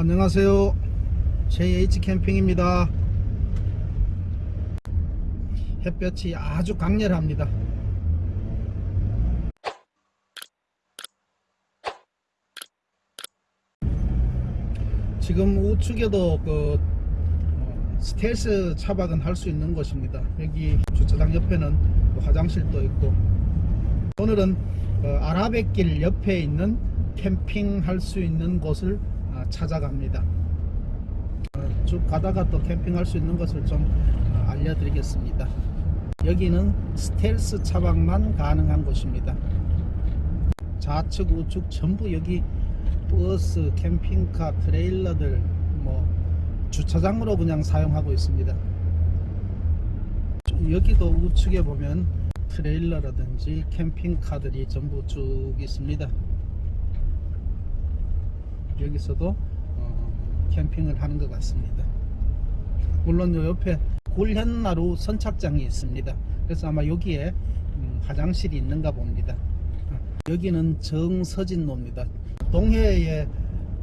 안녕하세요. JH 캠핑입니다. 햇볕이 아주 강렬합니다. 지금 우측에도 그 어, 스텔스 차박은 할 수 있는 곳입니다. 여기 주차장 옆에는 또 화장실도 있고 오늘은 어, 아라뱃길 옆에 있는 캠핑 할 수 있는 곳을 아, 찾아갑니다. 어, 쭉 가다가 또 캠핑할 수 있는 것을 좀 어, 알려드리겠습니다. 여기는 스텔스 차박만 가능한 곳입니다. 좌측 우측 전부 여기 버스, 캠핑카, 트레일러들 뭐 주차장으로 그냥 사용하고 있습니다. 여기도 우측에 보면 트레일러라든지 캠핑카들이 전부 쭉 있습니다. 여기서도 어, 캠핑을 하는 것 같습니다. 물론 요 옆에 굴현나루 선착장이 있습니다. 그래서 아마 여기에 음, 화장실이 있는가 봅니다. 여기는 정서진로입니다. 동해에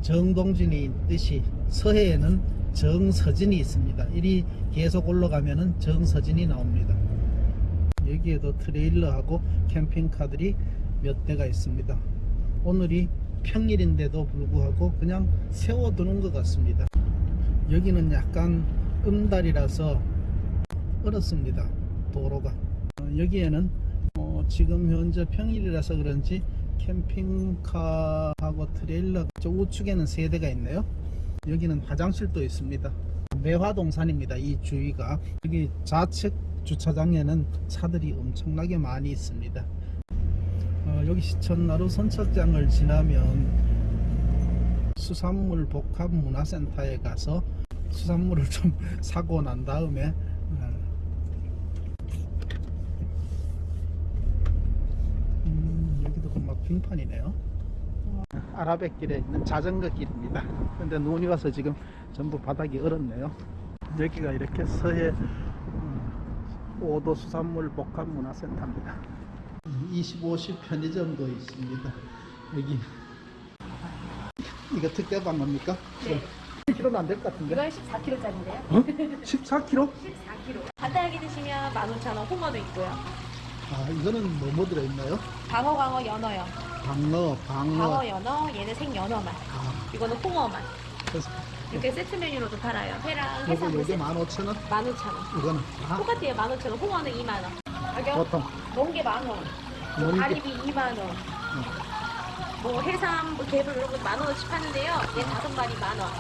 정동진이 있듯이 서해에는 정서진이 있습니다. 이리 계속 올라가면 은 정서진이 나옵니다. 여기에도 트레일러하고 캠핑카들이 몇 대가 있습니다. 오늘이 평일인데도 불구하고 그냥 세워두는 것 같습니다. 여기는 약간 음다리라서 얼었습니다. 도로가. 어, 여기에는 어, 지금 현재 평일이라서 그런지 캠핑카하고 트레일러 저 우측에는 세 대가 있네요. 여기는 화장실도 있습니다. 매화동산입니다. 이 주위가 여기 좌측 주차장에는 차들이 엄청나게 많이 있습니다. 어, 여기 시천나루 선착장을 지나면 수산물 복합 문화센터에 가서 수산물을 좀 사고 난 다음에 어, 음, 여기도 막 빙판이네요. 아라뱃길에 있는 자전거 길입니다. 근데 눈이 와서 지금 전부 바닥이 얼었네요. 여기가 이렇게 서해 음, 오도 수산물 복합 문화센터입니다. 25시 편의점도 있습니다. 여기 이거 특대방 겁니까? 네. 1kg는 안 될 것 같은데. 이건 14kg짜리인데요. 어? 14kg? 14kg. 간단하게 드시면 15,000원, 홍어도 있고요. 아, 이거는 뭐, 뭐 들어있나요? 방어, 광어, 연어요. 방어, 방어. 방어, 연어, 얘는 생연어만. 아, 이거는 홍어만. 그래서 이렇게 세트 메뉴로도 팔아요. 회랑 해산물 세트. 15,000원? 15,000원. 이거는, 아, 똑같아요. 15,000원. 홍어는 2만원. 가격? 보통. 멍게 만원. 가리비 2만원. 뭐 해삼, 뭐 개불 이런 거 만원어치 파는데요. 얘 다섯 마리 만원.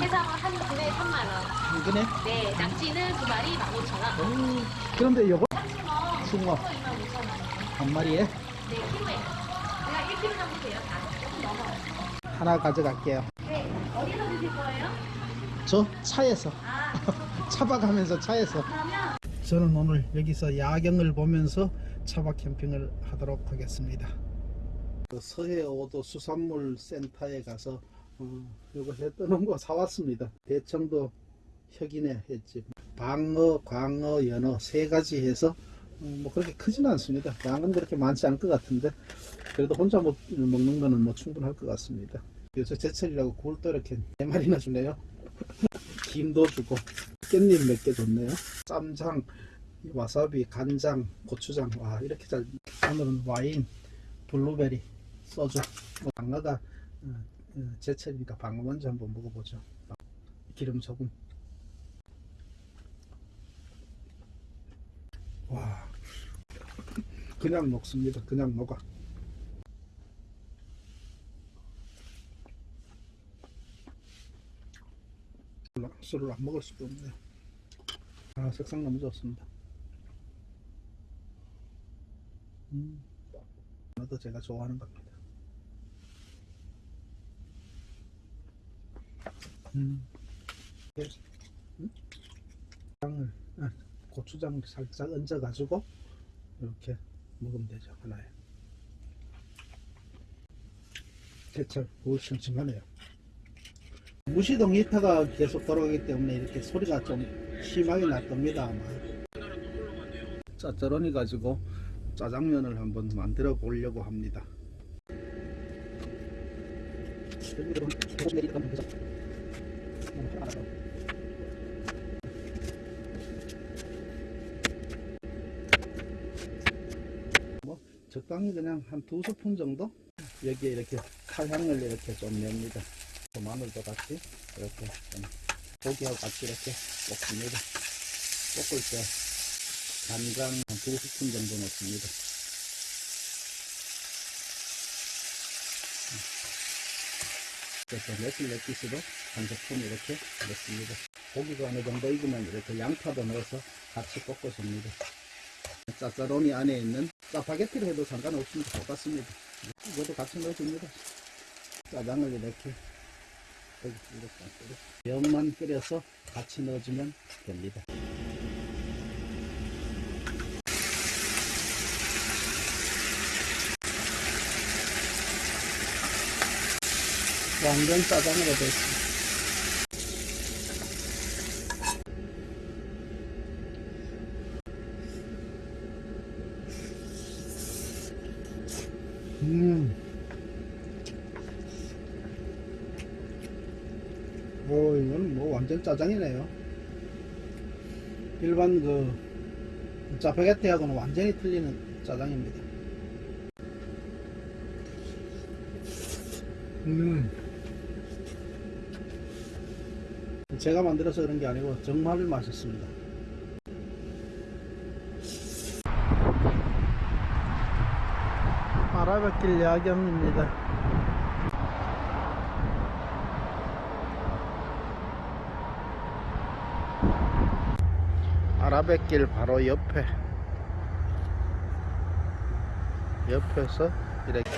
해삼은 한 근에 3만원. 이거네? 네, 낙지는 두 마리 15,000원. 음, 그런데 요거 참치는 숭어 숭어 25,000원. 한 마리에 네, 키로에. 제가 1kg 정도 돼요. 다 조금 넘어요. 하나 가져갈게요. 네, 어디서 드실 거예요? 저 차에서. 아, 차박하면서 차에서. 그러면 저는 오늘 여기서 야경을 보면서 차박 캠핑을 하도록 하겠습니다. 그 서해 오도 수산물 센터에 가서 어, 이거 해 뜨는 거 사왔습니다. 대청도 혁인에 했지. 방어, 광어, 연어 세 가지 해서 어, 뭐 그렇게 크지는 않습니다. 양은 그렇게 많지 않을 것 같은데 그래도 혼자 먹, 먹는 거는 뭐 충분할 것 같습니다. 요새 제철이라고 굴도 이렇게 네 마리나 주네요. 김도 주고 깻잎 몇 개 줬네요. 쌈장, 와사비, 간장, 고추장 와 이렇게 잘 오늘은 와인, 블루베리, 소주 뭐 방어가 어, 어, 제철이니까 방어 먼저 한번 먹어보죠. 기름 소금 와 그냥 먹습니다. 그냥 먹어. 술을 안 먹을 수가 없네요. 아, 색상 너무 좋습니다. 음, 하나도 제가 좋아하는 겁니다. 음, 예. 음? 장을, 아, 고추장 살짝 얹어 가지고 이렇게 먹으면 되죠 하나에. 제철 오 싱싱하네요. 무시동 히터가 계속 돌아가기 때문에 이렇게 소리가 좀 심하게 났답니다 아마 짜짜로니 가지고 짜장면을 한번 만들어 보려고 합니다. 뭐 적당히 그냥 한 두 스푼 정도 여기에 이렇게 칼향을 이렇게 좀 냅니다. 또 마늘도 같이 이렇게 좀 고기하고 같이 이렇게 볶습니다. 볶을 때 간장 한두 스푼 정도 넣습니다. 그래서 매실 렛기스도 한 스푼 이렇게 넣습니다. 고기가 어느 정도 익으면 이렇게 양파도 넣어서 같이 볶아줍니다. 짜짜로니 안에 있는 짜파게티를 해도 상관없습니다. 똑같습니다. 이것도 같이 넣어줍니다. 짜장을 이렇게 이렇게 면만 끓여서 같이 넣어주면 됩니다. 완전 짜장으로 됐습니다. 음. 오, 이건 뭐 완전 짜장이네요. 일반 그 짜파게티하고는 완전히 틀리는 짜장입니다. 음. 제가 만들어서 그런 게 아니고 정말 맛있습니다. 아라뱃길 야경입니다. 아라뱃길 바로 옆에. 옆에서 이렇게